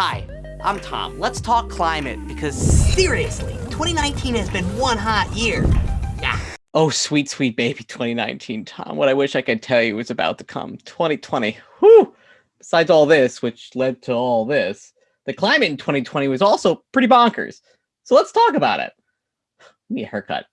Hi, I'm Tom. Let's talk climate because seriously, 2019 has been one hot year. Yeah. Oh, sweet, sweet baby 2019, Tom. What I wish I could tell you was about to come. 2020. Whew! Besides all this, which led to all this, the climate in 2020 was also pretty bonkers. So let's talk about it. Give me a haircut.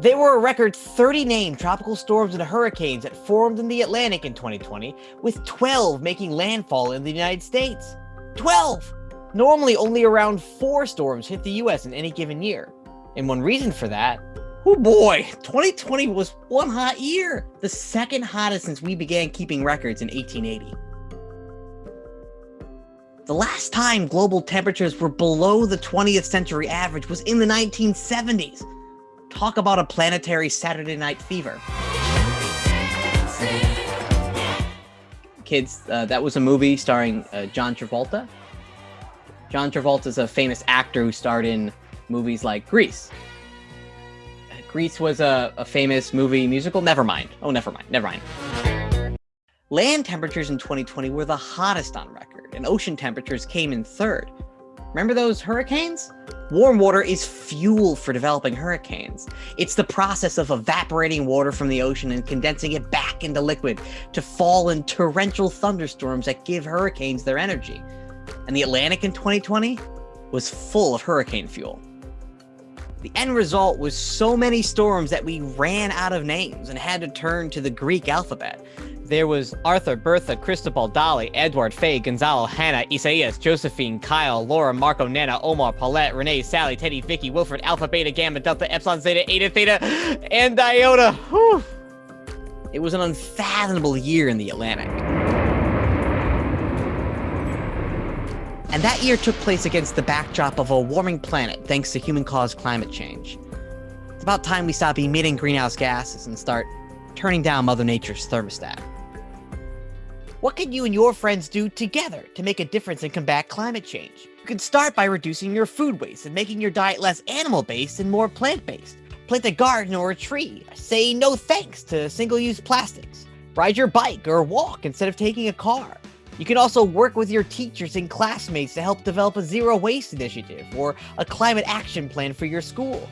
There were a record 30 named tropical storms and hurricanes that formed in the Atlantic in 2020, with 12 making landfall in the United States. 12! Normally, only around four storms hit the US in any given year. And one reason for that, oh boy, 2020 was one hot year, the second hottest since we began keeping records in 1880. The last time global temperatures were below the 20th century average was in the 1970s. Talk about a planetary Saturday night fever. Kids, uh, that was a movie starring uh, John Travolta. John Travolta is a famous actor who starred in movies like Grease. Grease was a, a famous movie musical. Never mind. Oh, never mind. Never mind. Land temperatures in 2020 were the hottest on record, and ocean temperatures came in third. Remember those hurricanes? Warm water is fuel for developing hurricanes. It's the process of evaporating water from the ocean and condensing it back into liquid to fall in torrential thunderstorms that give hurricanes their energy. And the Atlantic in 2020 was full of hurricane fuel. The end result was so many storms that we ran out of names and had to turn to the Greek alphabet. There was Arthur, Bertha, Cristobal, Dolly, Edouard, Fay, Gonzalo, Hanna, Isaias, Josephine, Kyle, Laura, Marco, Nana, Omar, Paulette, Rene, Sally, Teddy, Vicky, Wilfred, Alpha, Beta, Gamma, Delta, Epsilon, Zeta, Eta, Theta, and Iota. Whew. It was an unfathomable year in the Atlantic. And that year took place against the backdrop of a warming planet thanks to human-caused climate change. It's about time we stop emitting greenhouse gases and start turning down Mother Nature's thermostat. What can you and your friends do together to make a difference and combat climate change? You can start by reducing your food waste and making your diet less animal-based and more plant-based. Plant a garden or a tree. Say no thanks to single-use plastics. Ride your bike or walk instead of taking a car. You can also work with your teachers and classmates to help develop a zero waste initiative or a climate action plan for your school.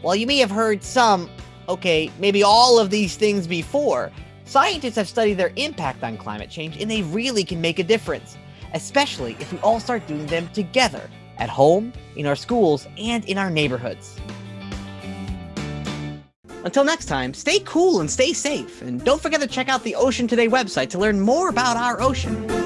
While you may have heard some, okay, maybe all of these things before, Scientists have studied their impact on climate change and they really can make a difference, especially if we all start doing them together, at home, in our schools, and in our neighborhoods. Until next time, stay cool and stay safe, and don't forget to check out the Ocean Today website to learn more about our ocean.